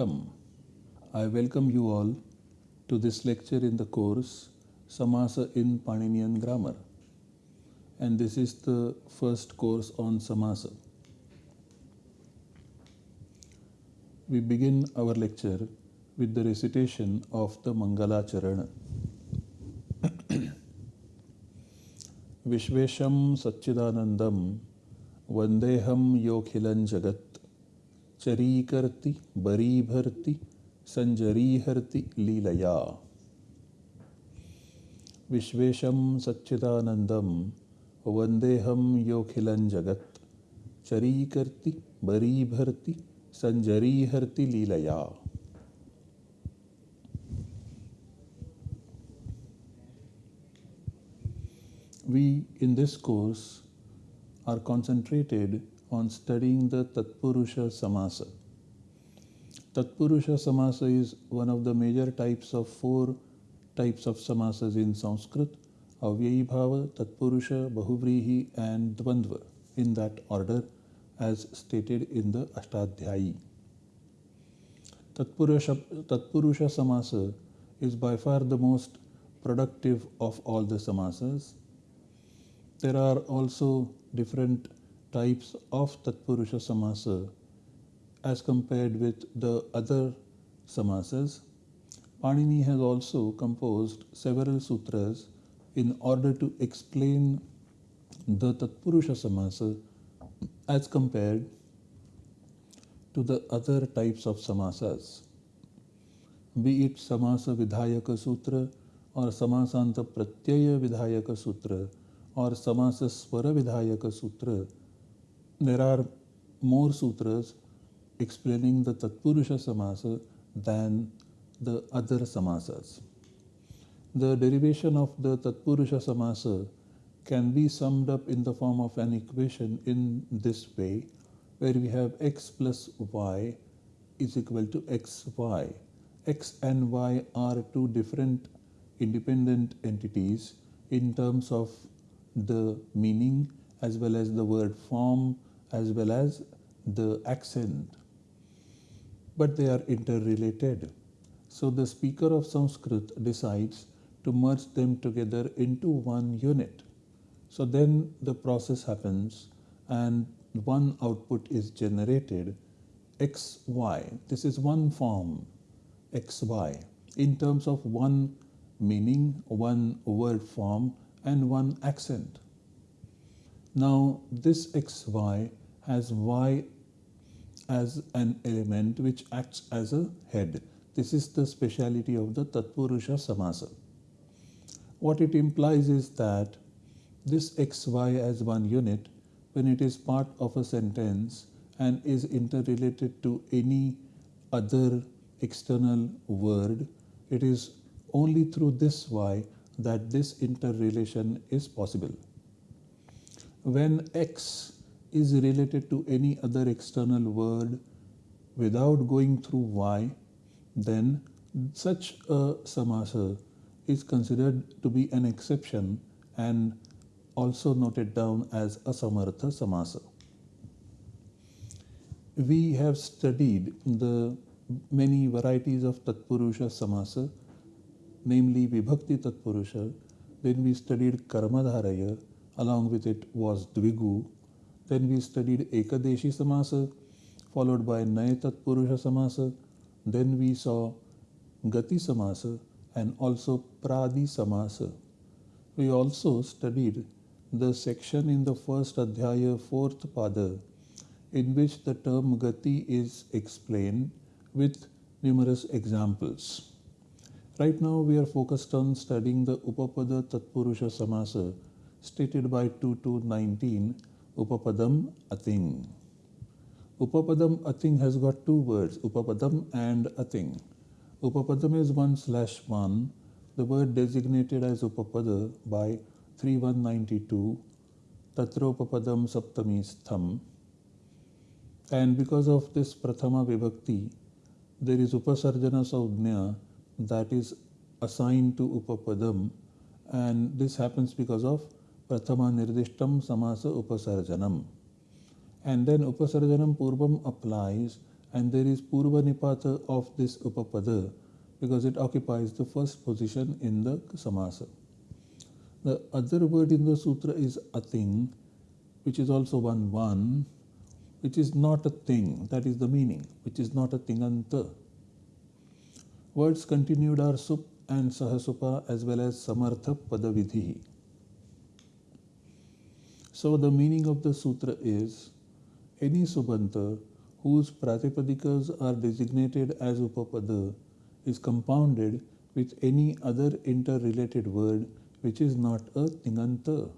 Welcome. I welcome you all to this lecture in the course Samasa in Paninian Grammar. And this is the first course on Samasa. We begin our lecture with the recitation of the Mangala Charana. Vishvesham Satchidanandam Vandeham Yokhilan Jagat चरीकर्ति, बरीभर्ति, संजरीहर्ति, लीलया। विश्वेशं सच्चिदानन्दं वन्देऽहं योऽखिलं जगत्। चरीकर्ति, बरीभर्ति, संजरीहर्ति, लीलया। We, in this course, are concentrated on studying the Tatpurusha Samasa. Tatpurusha Samasa is one of the major types of four types of samasas in Sanskrit Avyayibhava, Tatpurusha, Bahuvrihi, and Dvandva in that order as stated in the Ashtadhyayi. Tatpurusha, Tatpurusha Samasa is by far the most productive of all the samasas. There are also different types of Tatpurusha Samasa as compared with the other samasas. Panini has also composed several sutras in order to explain the Tatpurusha Samasa as compared to the other types of samasas. Be it Samasa Vidhayaka Sutra or Samasanta Pratyaya Vidhayaka Sutra or Samasa Swara Vidhayaka Sutra, there are more sutras explaining the Tatpurusha Samasa than the other samasas. The derivation of the Tatpurusha Samasa can be summed up in the form of an equation in this way, where we have x plus y is equal to xy. x and y are two different independent entities in terms of the meaning as well as the word form as well as the accent, but they are interrelated. So the speaker of Sanskrit decides to merge them together into one unit. So then the process happens and one output is generated xy. This is one form xy in terms of one meaning, one word form, and one accent. Now, this xy has y as an element which acts as a head. This is the speciality of the Tatpurusha Samasa. What it implies is that this xy as one unit, when it is part of a sentence and is interrelated to any other external word, it is only through this y that this interrelation is possible. When x is related to any other external word without going through y, then such a samasa is considered to be an exception and also noted down as a samartha samasa. We have studied the many varieties of Tatpurusha samasa, namely Vibhakti Tatpurusha, then we studied Karmadharaya, along with it was Dvigu, then we studied Ekadeshi Samasa, followed by Nayatat Purusha Samasa. Then we saw Gati Samasa and also Pradi Samasa. We also studied the section in the first Adhyaya, fourth Pada, in which the term Gati is explained with numerous examples. Right now we are focused on studying the Upapada Tatpurusha Samasa stated by 2219 Upapadam Ating. Upapadam Ating has got two words, Upapadam and Ating. Upapadam is 1 slash 1, the word designated as Upapada by 3192, Tatra Upapadam Saptami Stham. And because of this Prathama Vibhakti, there is Upasarjana Saudhnya that is assigned to Upapadam, and this happens because of प्रथम निर्दिष्ट समास उपसर्जनम। And then उपसर्जनम पूर्व applies and there is पूर्व निपात of this उपपद because it occupies the first position in the समास। The other word in the sutra is a thing which is also one one which is not a thing that is the meaning which is not a thing अंत words continued are सुप and सहसुपा as well as समर्थ पद So the meaning of the sutra is any subanta whose pratipadikas are designated as upapada is compounded with any other interrelated word which is not a tinganta.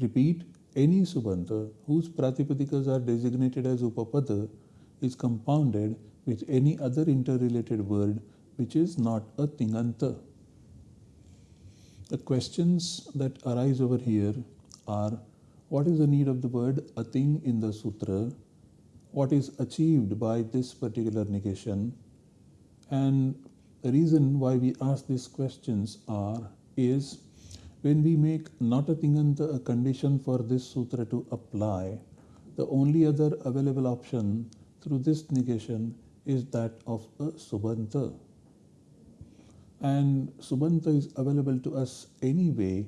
Repeat, any subanta whose pratipadikas are designated as upapada is compounded with any other interrelated word which is not a tinganta. The questions that arise over here are what is the need of the word ating in the sutra, what is achieved by this particular negation, and the reason why we ask these questions are is when we make not a thing tinganta a condition for this sutra to apply, the only other available option through this negation is that of a subanta. And subanta is available to us anyway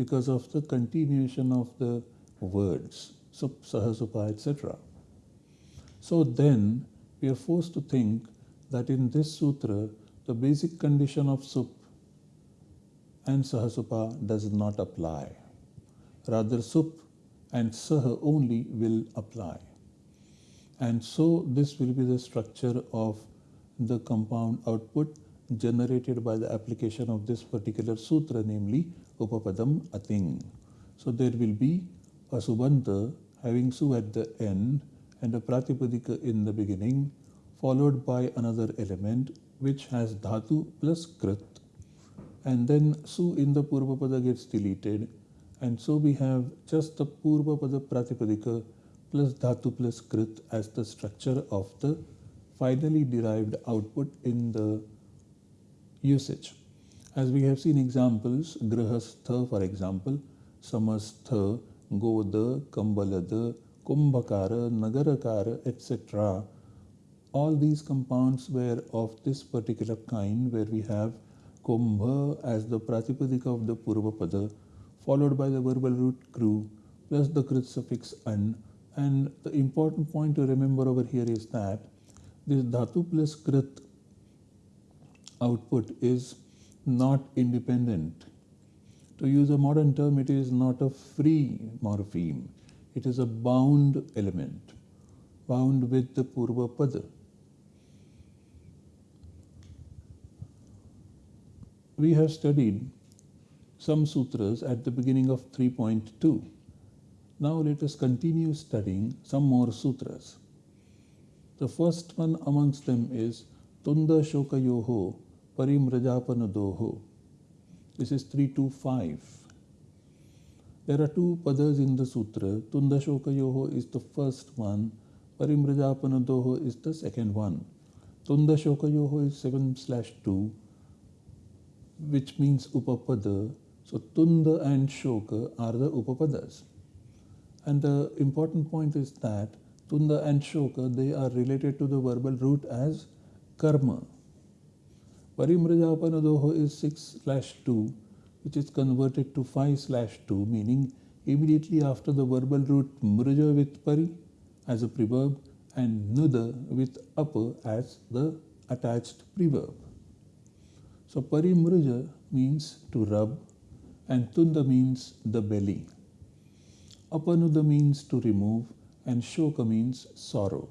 because of the continuation of the words, sup, sahasupa, etc. So then we are forced to think that in this sutra, the basic condition of sup and sahasupa does not apply. Rather, sup and sah only will apply. And so this will be the structure of the compound output generated by the application of this particular sutra, namely Upapadam Ating. So there will be a Subanta having Su at the end and a Pratipadika in the beginning, followed by another element which has Dhatu plus Krit and then su in the Purvapada gets deleted and so we have just the Purvapada Pratipadika plus Dhatu plus Krit as the structure of the finally derived output in the usage. As we have seen examples, Grahastha for example, Samastha, Goda, Kambalada, Kumbhakara, Nagarakara, etc. All these compounds were of this particular kind where we have Kumbha as the Pratipadika of the Purvapada, followed by the verbal root kru plus the Krit suffix an. And the important point to remember over here is that this Dhatu plus Krit output is not independent. To use a modern term, it is not a free morpheme. It is a bound element, bound with the Purva Pada. we have studied some sutras at the beginning of 3.2. Now let us continue studying some more sutras. The first one amongst them is Tunda Shokayoho Parimrajapanadoho. This is 325. There are two padas in the sutra. Tunda Shokayoho is the first one, Parimrajapanadoho is the second one. Tunda Shokayoho is 7 slash 2 which means upapada. So tunda and shoka are the upapadas. And the important point is that tunda and shoka, they are related to the verbal root as karma. Parimrajapanadoho is 6 slash 2, which is converted to 5 slash 2, meaning immediately after the verbal root mraja with pari as a preverb and nuda with apa as the attached preverb. So parimruja means to rub and tunda means the belly. Apanuda means to remove and shoka means sorrow.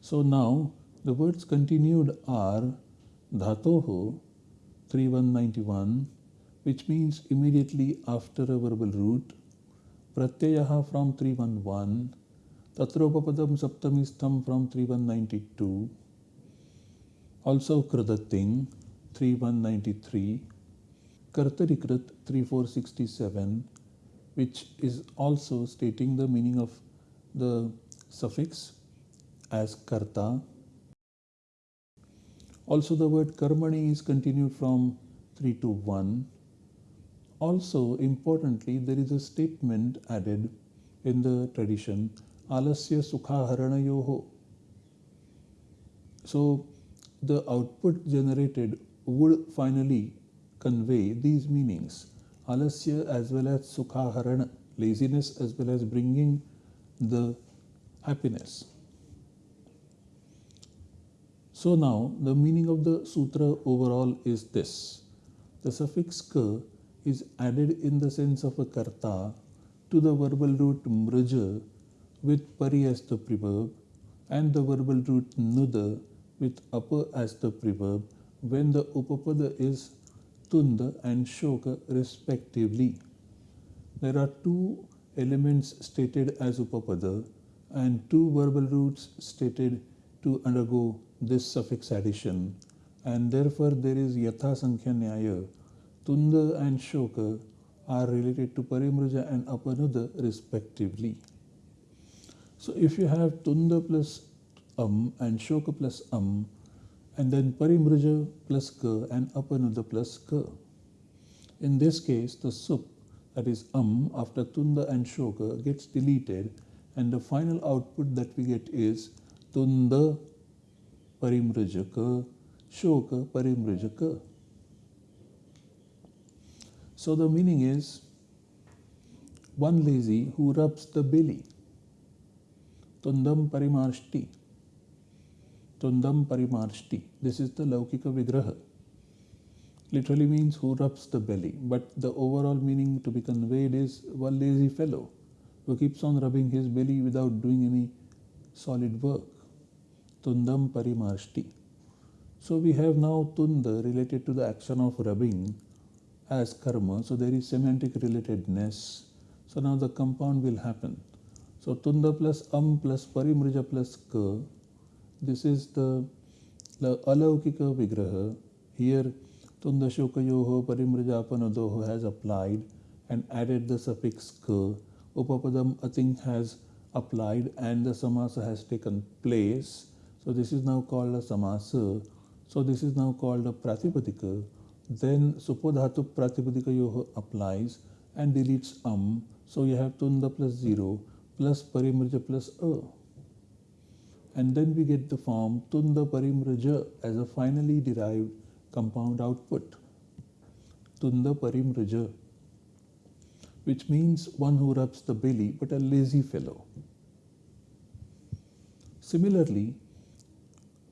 So now the words continued are dhatoho 3191 which means immediately after a verbal root pratyayaha from 311 tatropapadam saptamistham from 3192 also kradating 3193, Kartarikrit 3467, which is also stating the meaning of the suffix as karta. Also the word karmani is continued from 3 to 1. Also importantly there is a statement added in the tradition alasya sukhaharanayoho. So the output generated would finally convey these meanings alasya as well as sukhaharana, laziness as well as bringing the happiness. So now the meaning of the sutra overall is this. The suffix ka is added in the sense of a karta to the verbal root mraja with pari as the preverb and the verbal root nuda with apa as the preverb when the upapada is tunda and shoka respectively. There are two elements stated as upapada and two verbal roots stated to undergo this suffix addition and therefore there is yatha sankhya nyaya Tunda and Shoka are related to Parimruja and Apanuda respectively. So if you have Tunda plus Um and Shoka plus Um and then Parimruja plus Ka and Apanuda plus Ka. In this case, the sup that is Um after Tunda and Shoka gets deleted and the final output that we get is Tunda Parimrujaka Shoka Parimrujaka. So the meaning is one lazy who rubs the belly. Tundam parimarshti. Tundam parimarshti. This is the Laukika Vigraha. Literally means who rubs the belly. But the overall meaning to be conveyed is one lazy fellow who keeps on rubbing his belly without doing any solid work. Tundam parimarshti. So we have now tunda related to the action of rubbing as karma. So there is semantic relatedness. So now the compound will happen. So tunda plus am plus parimrija plus ka. This is the, alaukika vigraha. Here tunda shokayoho parimrija has applied and added the suffix ka. Upapadam ating has applied and the samasa has taken place. So this is now called a samasa. So this is now called a pratipadika then supodhatu pratipadikayoh applies and deletes am. So you have tunda plus 0 plus parimraja plus a. And then we get the form tunda parimraja as a finally derived compound output. Tunda parimraja, which means one who rubs the belly but a lazy fellow. Similarly,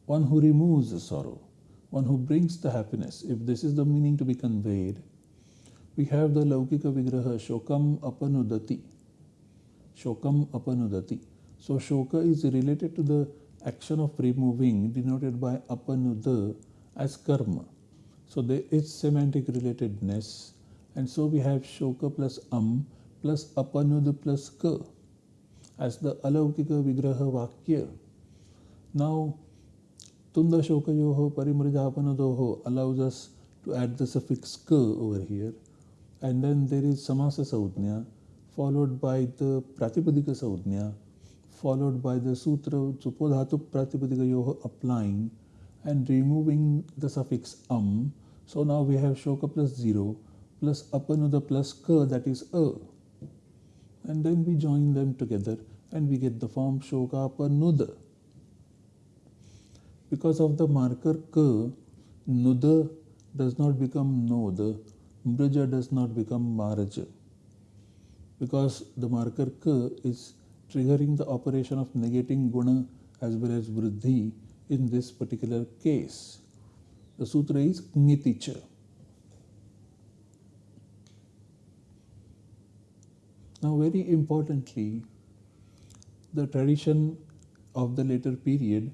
one who removes the sorrow one who brings the happiness. If this is the meaning to be conveyed, we have the Laukika Vigraha Shokam Apanudati. Shokam Apanudati. So Shoka is related to the action of removing denoted by Apanuda as karma. So there is semantic relatedness and so we have Shoka plus Am plus Apanuda plus Ka as the Alaukika Vigraha Vakya. Now Tunda Shokayoho Parimrajapanadoho allows us to add the suffix ka over here. And then there is Samasa Saudnya followed by the Pratipadika Saudnya followed by the Sutra Supodhatu Pratipadika yoho applying and removing the suffix am. So now we have Shoka plus 0 plus Apanuda plus ka that is a. And then we join them together and we get the form Shoka Apanuda because of the marker k, nuda does not become noda, mraja does not become maraja. Because the marker k is triggering the operation of negating guna as well as vriddhi in this particular case. The sutra is niticha. Now, very importantly, the tradition of the later period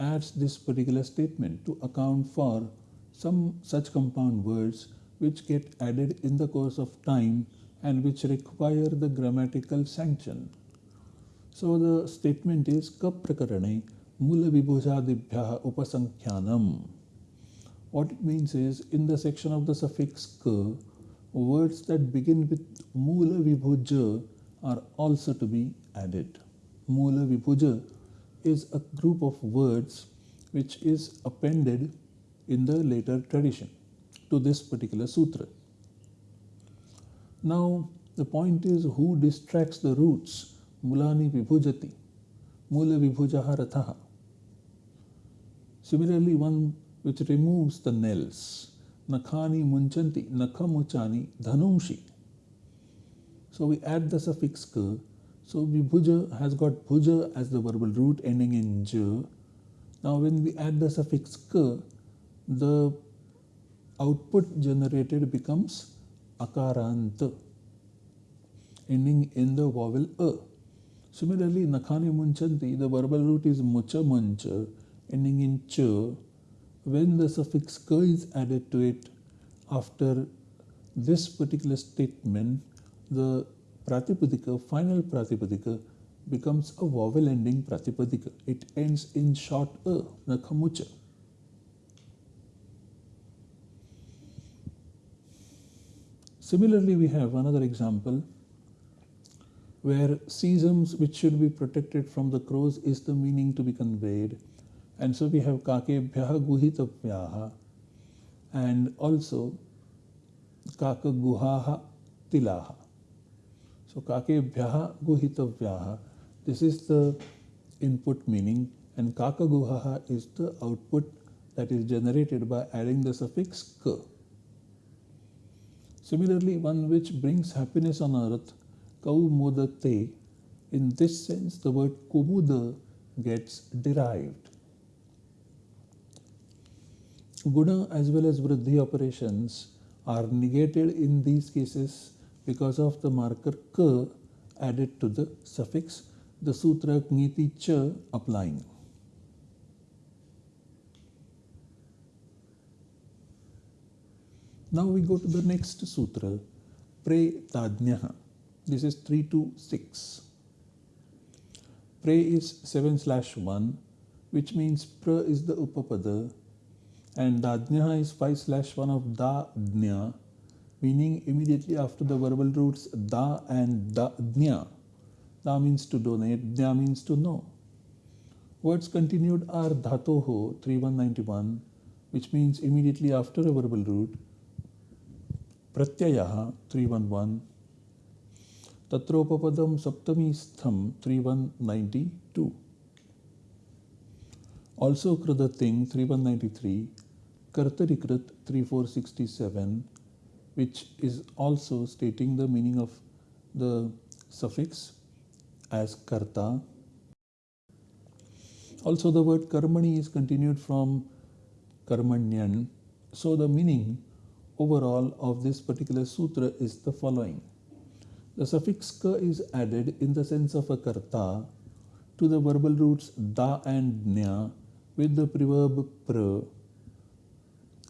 adds this particular statement to account for some such compound words which get added in the course of time and which require the grammatical sanction. So the statement is kaprakarane mula vibhujadibhya upasankhyanam. What it means is in the section of the suffix ka, words that begin with mula vibhuja are also to be added. Mula vibhuja is a group of words which is appended in the later tradition to this particular sutra. Now, the point is who distracts the roots? mulani vibhujati, mula vibhujaha rathaha. Similarly, one which removes the nails, nakhani munchanti, nakhamuchani dhanumshi. So we add the suffix ka. So vibhuja has got bhuja as the verbal root ending in j. Now when we add the suffix ka, the output generated becomes akarant ending in the vowel a. Similarly, nakhani munchanti, the verbal root is mucha mancha, ending in ch. When the suffix ka is added to it after this particular statement, the pratipadika, final pratipadika, becomes a vowel ending pratipadika. It ends in short a, nakhamucha. Similarly, we have another example where sesams which should be protected from the crows is the meaning to be conveyed. And so we have kakebhyaha guhitavyaha and also kakaguhaha tilaha. So kakebhyaha guhitavyaha, this is the input meaning and kakaguhaha is the output that is generated by adding the suffix ka. Similarly, one which brings happiness on earth, kaumudate, in this sense the word kumuda gets derived. Guna as well as vriddhi operations are negated in these cases because of the marker ka added to the suffix, the sutra kniti cha applying. Now we go to the next sutra, Pre Dadnyaha. This is 3 to 6. Pre is 7 slash 1, which means pra is the upapada, and Dadnyaha is 5 slash 1 of da dnya, meaning immediately after the verbal roots da and da, dnya. Da means to donate, dnya means to know. Words continued are dhatoho 3191, which means immediately after a verbal root, Pratyayaha 311, tatropapadam saptami stham 3192. Also kradating 3193, Kartarikrut 3467, which is also stating the meaning of the suffix as karta. Also the word karmani is continued from karmanyan. So the meaning overall of this particular sutra is the following. The suffix ka is added in the sense of a karta to the verbal roots da and nya with the preverb pra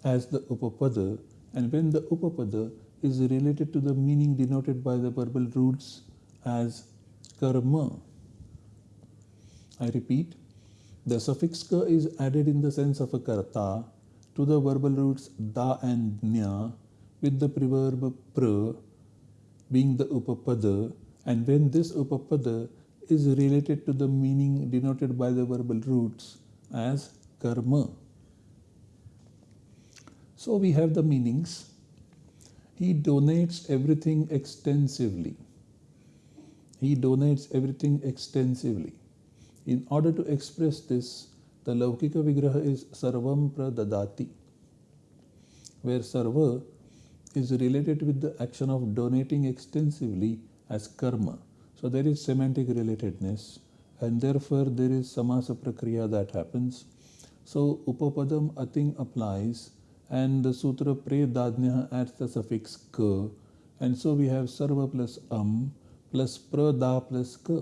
as the upapada and when the upapada is related to the meaning denoted by the verbal roots as karma. I repeat, the suffix ka is added in the sense of a karta to the verbal roots da and nya with the preverb pra being the upapada and when this upapada is related to the meaning denoted by the verbal roots as karma. So we have the meanings. He donates everything extensively. He donates everything extensively. In order to express this, the Laukika Vigraha is Sarvam Pradadati, where Sarva is related with the action of donating extensively as karma. So there is semantic relatedness and therefore there is samasa prakriya that happens. So upapadam ating applies and the sutra pre dadnya adds the suffix ka and so we have sarva plus am plus prada plus ka.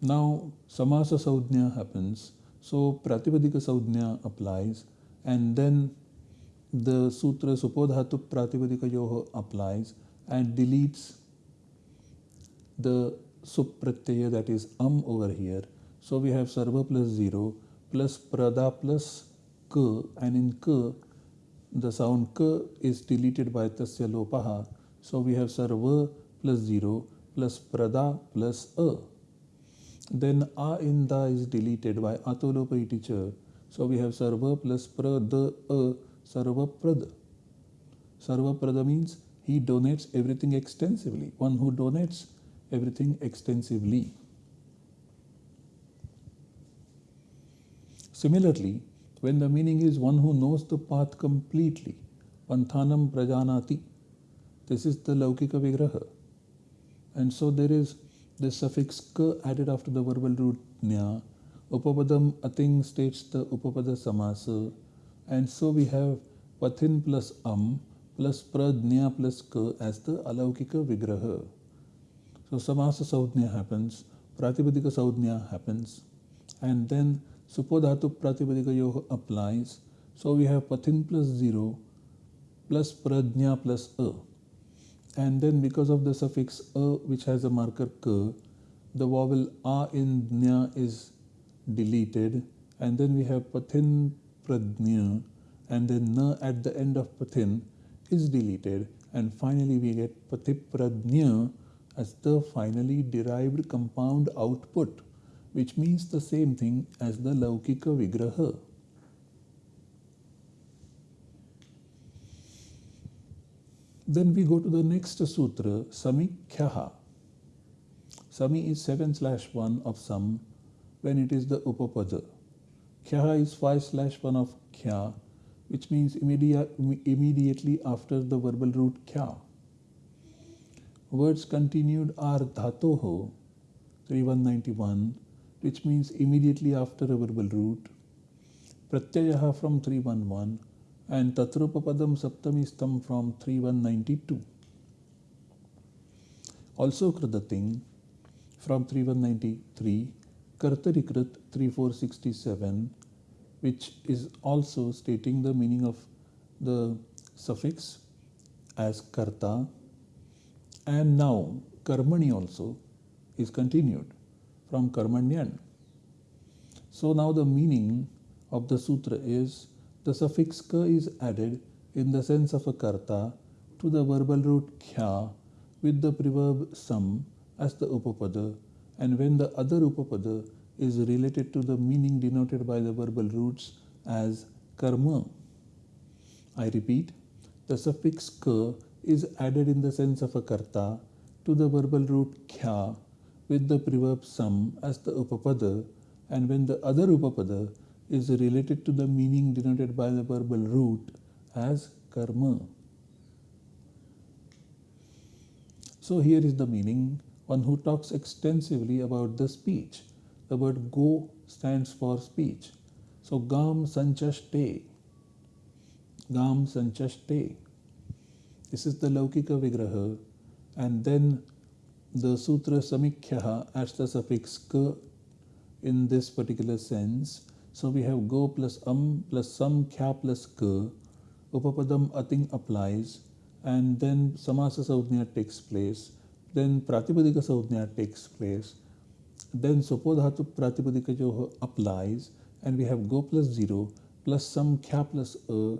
Now samasa saudhnya happens, so pratipadika saudhnya applies, and then the sutra supodhatu pratipadika yoho applies and deletes the supratyaya that is am over here. So we have sarva plus 0 plus prada plus ka and in ka the sound ka is deleted by tasya lopaha. So we have sarva plus 0 plus prada plus a. Then a in da is deleted by atolopa iti cha. So we have sarva plus prada a sarva prada. Sarva prada means he donates everything extensively. One who donates everything extensively. Similarly, when the meaning is one who knows the path completely, panthanam prajanati, this is the Laukika Vigraha. And so there is the suffix ka added after the verbal root nya. Upapadam ating states the upapada samasa. And so we have pathin plus am plus pradnya plus ka as the alaukika vigraha. So samasa saudnya happens, pratipadika saudnya happens, and then supodhatu pratipadika yoho applies. So we have pathin plus 0 plus pradnya plus a. And then because of the suffix a which has a marker k the vowel a in nya is deleted. And then we have pathin pradnya and then na at the end of pathin is deleted. And finally we get patipradnya as the finally derived compound output which means the same thing as the laukika vigraha Then we go to the next sutra, Samikhyaha. Sami is 7 slash 1 of Sam when it is the Upapada. Khyaha is 5 slash 1 of Khya, which means immediate, immediately after the verbal root Khya. Words continued are Dhatoho, 3191, which means immediately after a verbal root. Pratyayaha from 311 and Tatrupapadam Saptamistam from 3192. Also Kradating from 3193, Kartarikrit 3467, which is also stating the meaning of the suffix as Karta, and now Karmani also is continued from Karmanyan. So now the meaning of the sutra is the suffix ka is added in the sense of a karta to the verbal root kya with the preverb sam as the upapada and when the other upapada is related to the meaning denoted by the verbal roots as karma. I repeat, the suffix ka is added in the sense of a karta to the verbal root kya with the preverb sam as the upapada and when the other upapada is related to the meaning denoted by the verbal root as karma. So here is the meaning, one who talks extensively about the speech. The word go stands for speech. So gam sanchaste. Gam sanchaste. This is the Laukika Vigraha. And then the Sutra Samikhyaha adds the suffix ka in this particular sense so we have go plus um plus some kya plus ka. Upapadam ating applies and then samasa saudhnya takes place. Then pratipadika saudhnya takes place. Then supodhatu pratipadika jo applies and we have go plus 0 plus some kya plus a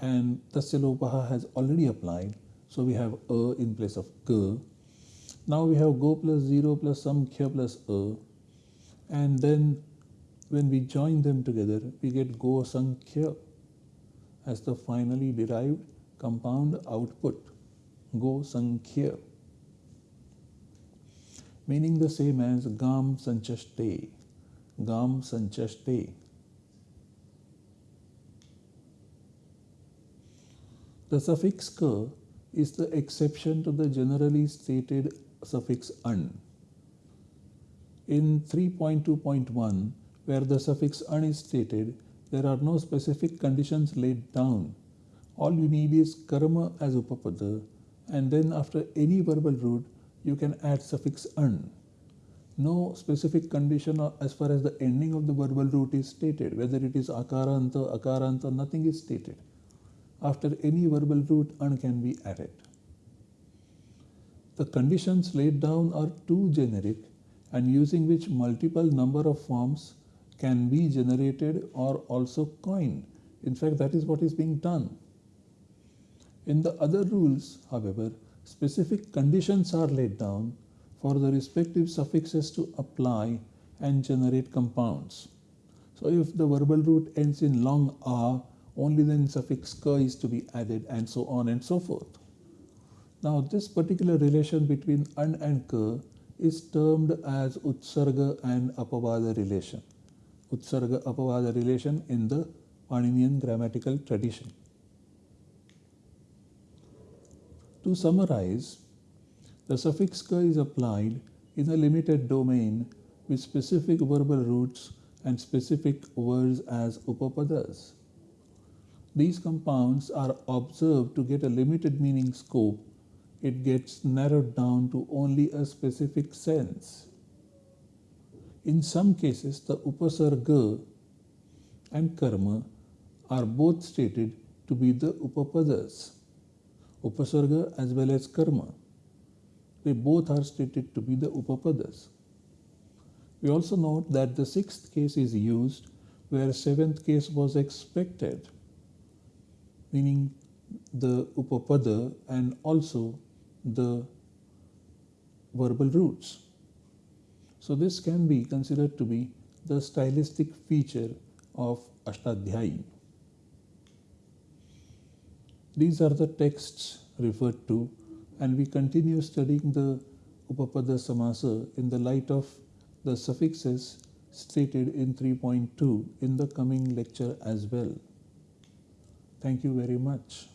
and tasya lopaha has already applied. So we have a in place of ka. Now we have go plus 0 plus some kya plus a and then when we join them together, we get Go Sankhya as the finally derived compound output. Go Sankhya. Meaning the same as Gam Sanchaste. Gam Sanchaste. The suffix ka is the exception to the generally stated suffix un. In 3.2.1, where the suffix un is stated, there are no specific conditions laid down. All you need is karma as upapada, and then after any verbal root, you can add suffix un. No specific condition as far as the ending of the verbal root is stated, whether it is akaranta, akaranta, nothing is stated. After any verbal root, un can be added. The conditions laid down are too generic and using which multiple number of forms can be generated or also coined. In fact, that is what is being done. In the other rules, however, specific conditions are laid down for the respective suffixes to apply and generate compounds. So if the verbal root ends in long a, only then suffix ka is to be added and so on and so forth. Now this particular relation between an and ka is termed as Utsarga and Apavada relation. Utsarga Apavada relation in the Paninian grammatical tradition. To summarize, the suffix ka is applied in a limited domain with specific verbal roots and specific words as upapadas. These compounds are observed to get a limited meaning scope. It gets narrowed down to only a specific sense. In some cases, the upasarga and karma are both stated to be the upapadas, upasarga as well as karma. They both are stated to be the upapadas. We also note that the sixth case is used where seventh case was expected, meaning the upapada and also the verbal roots. So this can be considered to be the stylistic feature of Ashtadhyayi. These are the texts referred to and we continue studying the Upapada Samasa in the light of the suffixes stated in 3.2 in the coming lecture as well. Thank you very much.